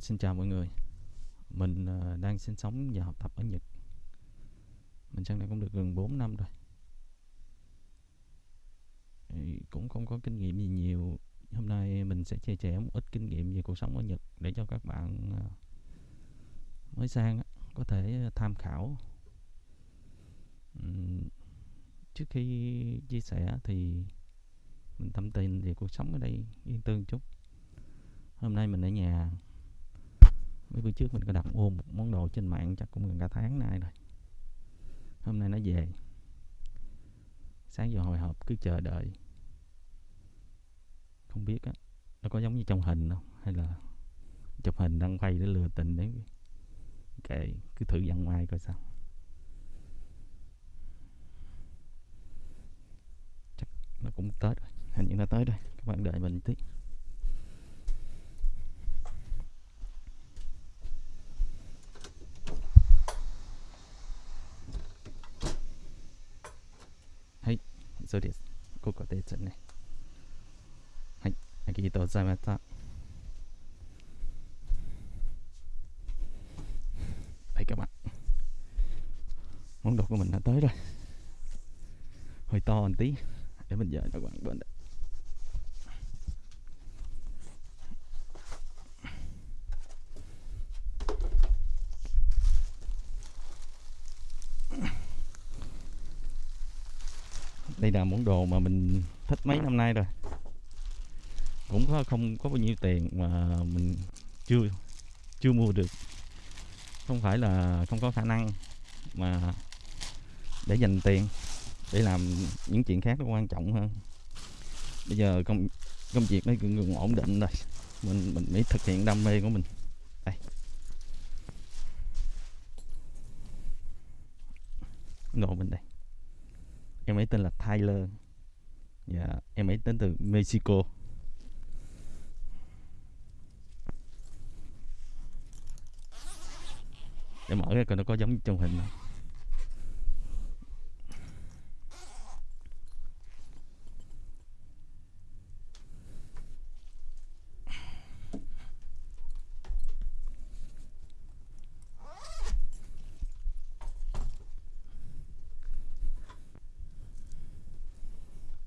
xin chào mọi người. Mình uh, đang sinh sống và học tập ở Nhật. Mình sang đây cũng được gần 4 năm rồi. Thì Cũng không có kinh nghiệm gì nhiều. Hôm nay mình sẽ chia sẻ một ít kinh nghiệm về cuộc sống ở Nhật Để cho các bạn uh, mới sang có thể tham khảo. Uhm, Trước khi chia sẻ thì mình tâm tình về cuộc sống ở đây yên tư chút. Hôm nay mình ở nhà mấy bữa trước mình có đặt mua một món đồ trên mạng, chắc cũng gần cả tháng nay rồi. Hôm nay nó về. Sáng giờ hồi hộp, cứ chờ đợi. Không biết á, nó có giống như trong hình không? Hay là chụp hình đăng quay để lừa tình đấy. Kệ, cứ thử dặn ngoài coi sao. Chắc nó cũng tết rồi, hình như nó tới rồi các bạn đợi mình tí. そうですここですねはいありがとうございました đây các bạn món đồ của mình đã tới rồi hơi to một tí để mình dời cho các bạn bên đây món đồ mà mình thích mấy năm nay rồi. Cũng có không có bao nhiêu tiền mà mình chưa chưa mua được. Không phải là không có khả năng mà để dành tiền để làm những chuyện khác nó quan trọng hơn. Bây giờ công công việc nó cũng gần ổn định rồi. Mình mình mới thực hiện đam mê của mình. Đây. Đồ mình đây em ấy tên là Tyler. Dạ em ấy đến từ Mexico. Để mở ra coi nó có giống trong hình không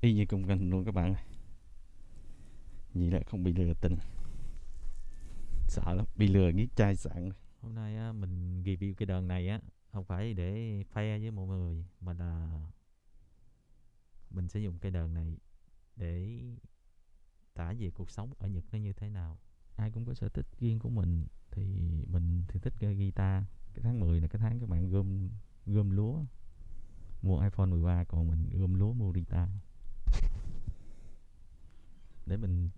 y như cùng hình luôn các bạn ơi. Vậy là không bị lừa tình. Sợ lắm bị lừa giết trai sạn. Hôm nay á, mình review cái đờn này á không phải để khoe với mọi người mà là mình sẽ dùng cây đờn này để tả về cuộc sống ở Nhật nó như thế nào. Ai cũng có sở thích riêng của mình thì mình thì thích chơi guitar. Cái tháng 10 là cái tháng các bạn gom gom lúa. Mua iPhone 13 còn mình gom lúa mua guitar để mình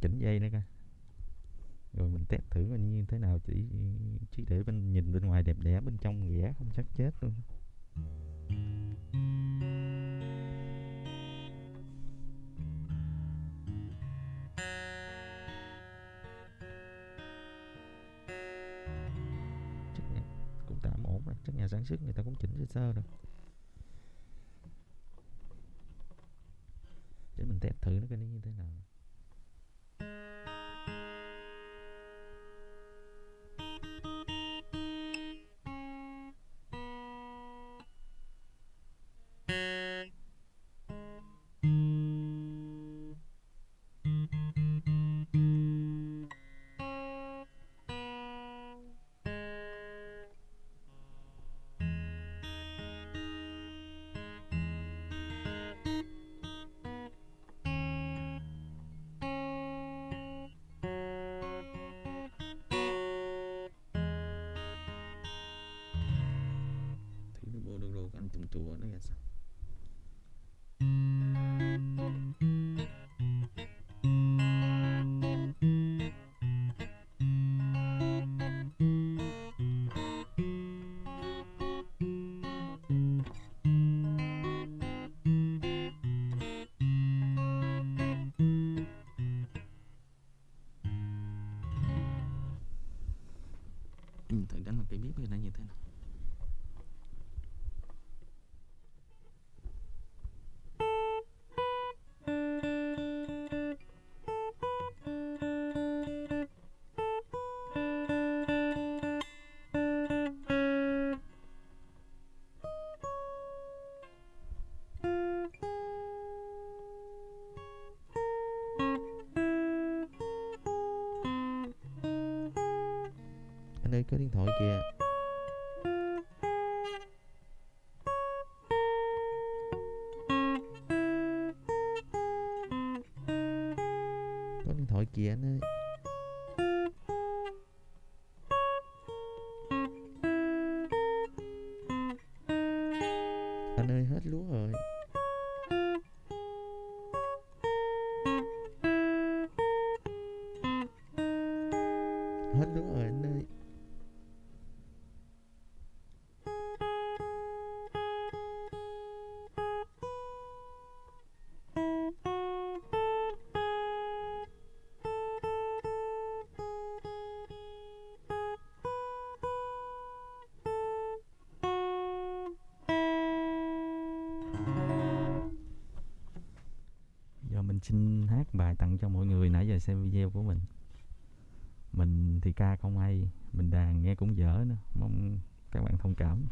chỉnh dây nữa coi. Rồi mình test thử coi như thế nào, chỉ chỉ để bên, nhìn bên ngoài đẹp đẽ, bên trong ghẻ không chắc chết luôn. Chắc nhà, cũng tạm ổn rồi, chắc nhà sản xuất người ta cũng chỉnh sơ sơ rồi. Để thử nó cái nó như thế nào. Đồ nó ra sao? Thử đánh một cái bếp này nó như thế nào? miếng thổi kia có điện thoại kia nó xin hát bài tặng cho mọi người nãy giờ xem video của mình. Mình thì ca không hay, mình đàn nghe cũng dở nữa, mong các bạn thông cảm.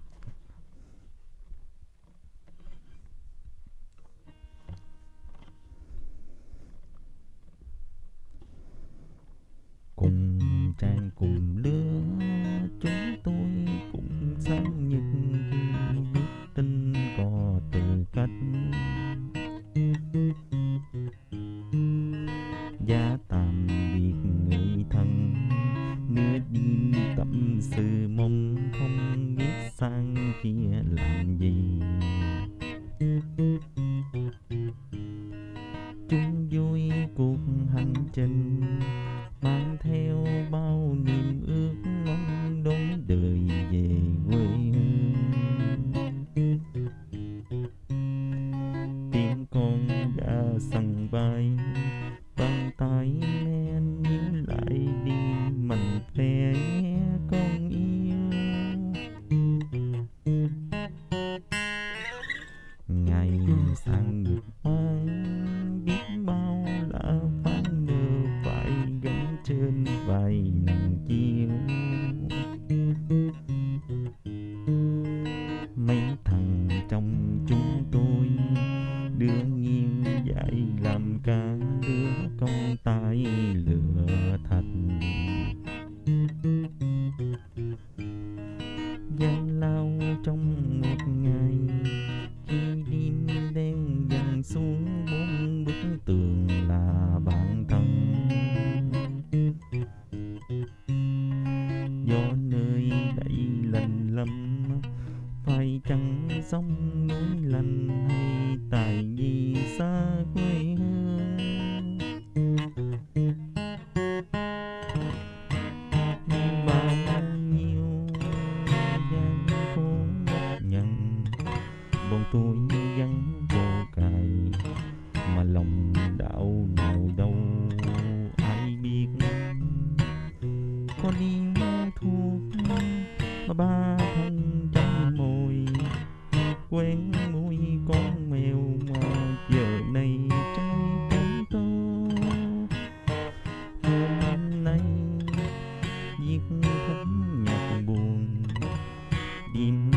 mỗi lần hay tại vì xa quê hương. in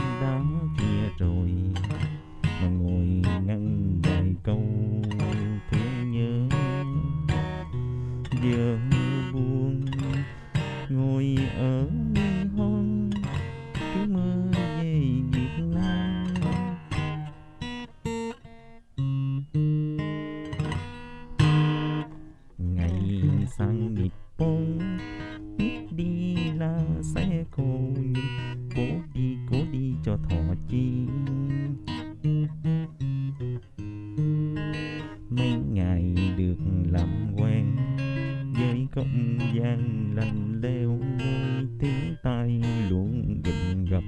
gian lành leo ngôi tiếng tay luồn gịnh gặp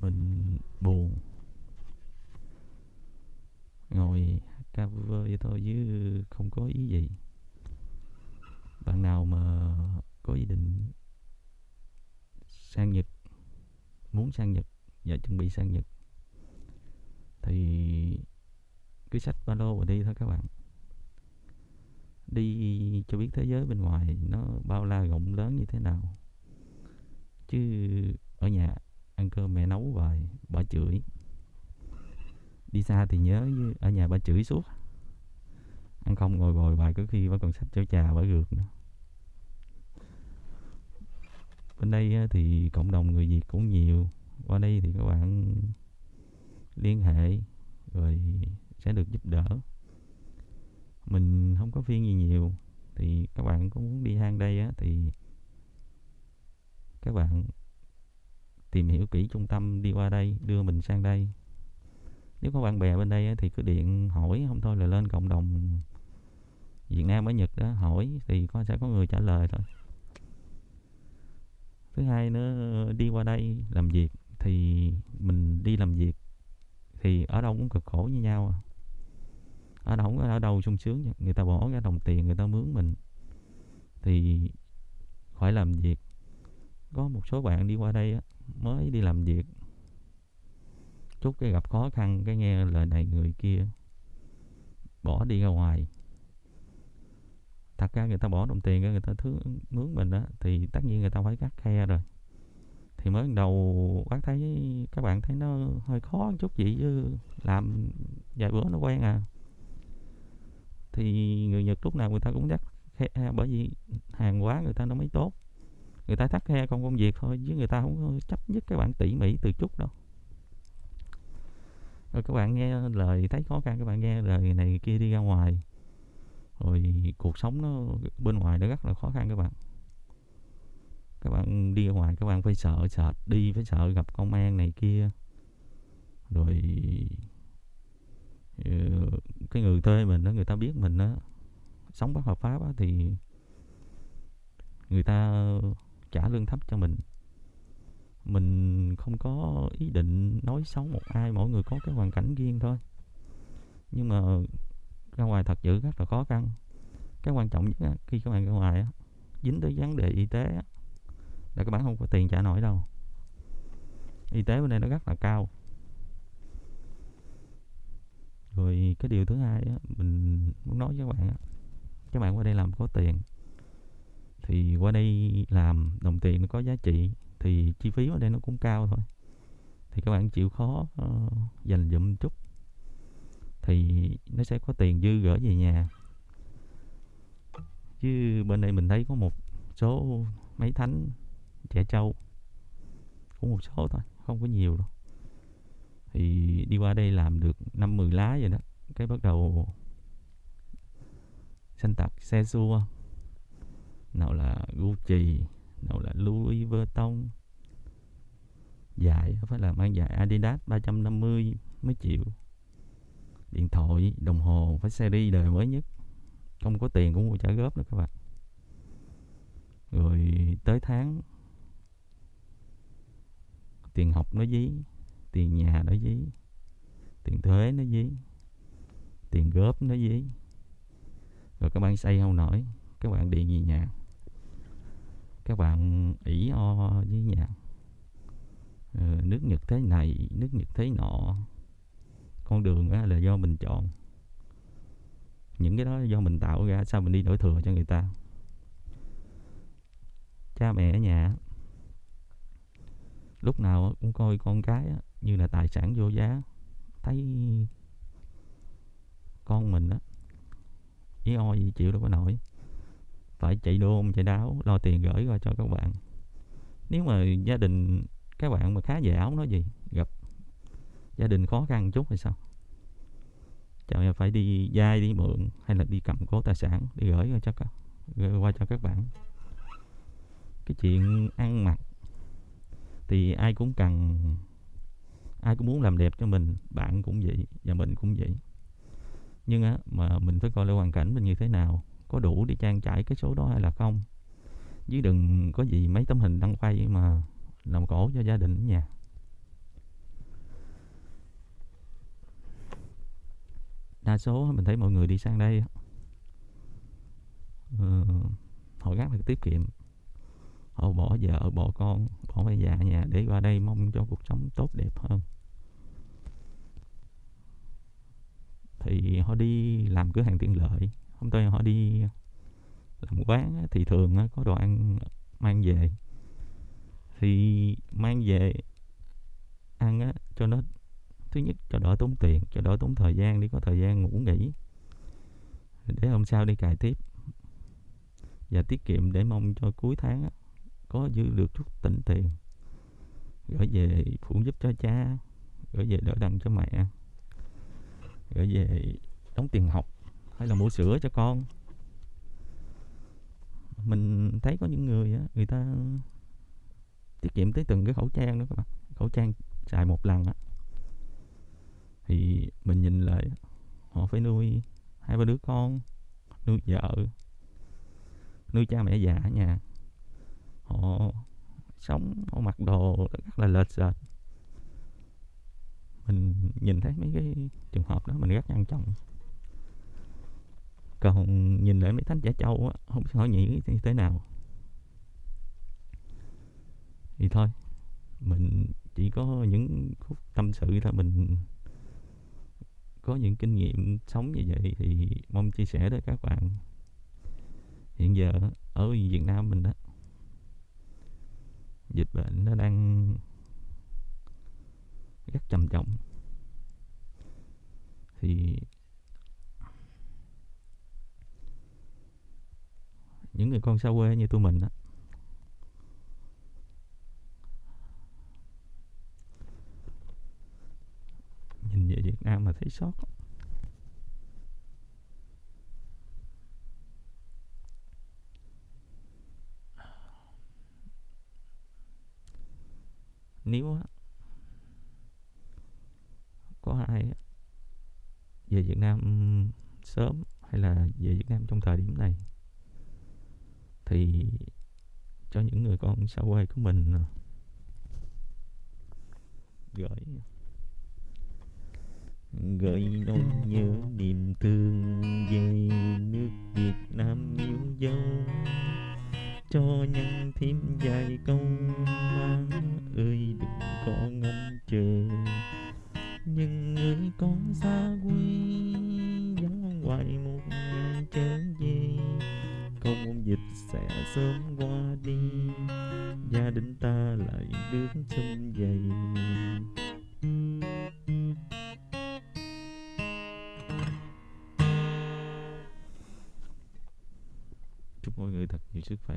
mình buồn. Ngồi cover vậy thôi chứ không có ý gì. Bạn nào mà có ý định sang Nhật, muốn sang Nhật và chuẩn bị sang Nhật thì cứ sách ba lô và đi thôi các bạn. Đi cho biết thế giới bên ngoài nó bao la rộng lớn như thế nào. Chứ ở nhà ăn cơm mẹ nấu hoài bà chửi. Đi xa thì nhớ ở nhà bà chửi suốt. Ăn không ngồi ngồi bài có khi bà còn sách cháo trà bà rượt nữa. Bên đây thì cộng đồng người Việt cũng nhiều. Qua đây thì các bạn liên hệ, rồi sẽ được giúp đỡ. Mình không có phiên gì nhiều thì các bạn có muốn đi hang đây á thì các bạn tìm hiểu kỹ trung tâm đi qua đây đưa mình sang đây. Nếu có bạn bè bên đây á, thì cứ điện hỏi không thôi là lên cộng đồng Việt Nam ở Nhật đó hỏi thì có sẽ có người trả lời thôi. Thứ hai nữa đi qua đây làm việc thì mình đi làm việc thì ở đâu cũng cực khổ như nhau à ở đâu ở đâu sung sướng người ta bỏ cái đồng tiền người ta mướn mình. Thì phải làm việc. Có một số bạn đi qua đây á, mới đi làm việc. Chút cái gặp khó khăn cái nghe lời này người kia bỏ đi ra ngoài. Thật ra người ta bỏ đồng tiền người ta thứ mướn mình đó thì tất nhiên người ta phải cắt khe rồi. Thì mới đầu bác thấy các bạn thấy nó hơi khó một chút vậy chứ làm vài bữa nó quen à thì người Nhật lúc nào người ta cũng đắt khe à, bởi vì hàng hóa người ta nó mới tốt. Người ta thắt khe không công việc thôi, chứ người ta không chấp nhất các bạn tỉ mỉ từ chút đâu. Rồi các bạn nghe lời, thấy khó khăn, các bạn nghe lời này kia đi ra ngoài. Rồi cuộc sống nó bên ngoài nó rất là khó khăn các bạn. Các bạn đi ra ngoài, các bạn phải sợ sợ, đi phải sợ gặp công an này kia. Rồi Ờ, cái người thuê mình đó người ta biết mình đó sống bất hợp pháp đó, thì người ta trả lương thấp cho mình. Mình không có ý định nói xấu một ai mỗi người có cái hoàn cảnh riêng thôi. Nhưng mà ra ngoài thật sự rất là khó khăn. Cái quan trọng nhất á, khi các bạn ra ngoài á, dính tới vấn đề y tế á, là các bạn không có tiền trả nổi đâu. Y tế bên đây nó rất là cao rồi cái điều thứ hai á, mình muốn nói với các bạn á, các bạn qua đây làm có tiền. Thì qua đây làm đồng tiền nó có giá trị thì chi phí ở đây nó cũng cao thôi. Thì các bạn chịu khó uh, dành dụm chút. Thì nó sẽ có tiền dư gửi về nhà. Chứ bên đây mình thấy có một số mấy thánh trẻ trâu. Cũng một số thôi không có nhiều đâu thì đi qua đây làm được năm mười lá rồi đó. Cái bắt đầu xanh tạc xe xua. Nào là Gucci nào là Louis Vuitton. Dài phải là mang dài, Adidas 350 mấy triệu điện thoại, đồng hồ phải series đời mới nhất. Không có tiền cũng mua trả góp nữa các bạn. Rồi tới tháng, tiền học nó dí tiền nhà nó dí tiền thuế nó dí tiền góp nó dí. Rồi các bạn xây không nổi các bạn điện gì nhà. Các bạn ỉ o với nhà. Ừ, nước nhật thế này nước nhật thế nọ. Con đường á, là do mình chọn. Những cái đó do mình tạo ra sao mình đi đổi thừa cho người ta? Cha mẹ ở nhà lúc nào cũng coi con cái như là tài sản vô giá. Thấy con mình á, ý o gì chịu đâu có nổi. Phải chạy đôn chạy đáo, lo tiền gửi qua cho các bạn. Nếu mà gia đình, các bạn mà khá giả nói gì, gặp gia đình khó khăn chút hay sao? Chào em phải đi dai, đi mượn, hay là đi cầm cố tài sản đi gửi qua cho các, gửi qua cho các bạn? Cái chuyện ăn mặc thì ai cũng cần ai cũng muốn làm đẹp cho mình bạn cũng vậy và mình cũng vậy. Nhưng á mà mình phải coi lại hoàn cảnh mình như thế nào có đủ để trang trải cái số đó hay là không? Chứ đừng có gì mấy tấm hình đăng quay mà làm cổ cho gia đình ở nhà. Đa số mình thấy mọi người đi sang đây uh, họ gác phải tiết kiệm. Họ bỏ vợ bỏ con bỏ mẹ già nhà để qua đây mong cho cuộc sống tốt đẹp hơn. Thì họ đi làm cửa hàng tiện lợi. Hôm tới họ đi làm quán thì thường có đồ ăn mang về. Thì mang về ăn á, cho nó thứ nhất cho đỡ tốn tiền cho đỡ tốn thời gian đi có thời gian ngủ nghỉ. Để hôm sau đi cài tiếp. Và tiết kiệm để mong cho cuối tháng á, có dư được chút tỉnh tiền. Gửi về phụ giúp cho cha gửi về đỡ đần cho mẹ gửi về đóng tiền học hay là mua sữa cho con. Mình thấy có những người á, người ta tiết kiệm tới từng cái khẩu trang đó các bạn. Khẩu trang xài một lần á. Thì mình nhìn lại, họ phải nuôi hai ba đứa con, nuôi vợ, nuôi cha mẹ già ở nhà. Họ sống, họ mặc đồ rất là lệch sệt mình nhìn thấy mấy cái trường hợp đó, mình rất ngăn trọng. Còn nhìn lại mấy thánh giả châu á, không biết hỏi nhỉ như thế nào. Thì thôi, mình chỉ có những khúc tâm sự thôi, mình có những kinh nghiệm sống như vậy thì mong chia sẻ tới các bạn. Hiện giờ ở Việt Nam mình đó dịch bệnh nó đang rất trầm trọng. Thì những người con xa quê như tụi mình đó nhìn về Việt Nam mà thấy sót. Nếu có ai về Việt Nam sớm hay là về Việt Nam trong thời điểm này? Thì cho những người con xa quê của mình ờ, gửi gợi nỗi nhớ niềm thương về nước Việt Nam yêu dấu cho nhân thêm vài câu mang ơi đừng có ngóng chờ nhưng người con xa quê vắng hoài một ngày trở về. Không dịch sẽ sớm qua đi, gia đình ta lại được sum vầy. Chúc mọi người thật nhiều sức khỏe.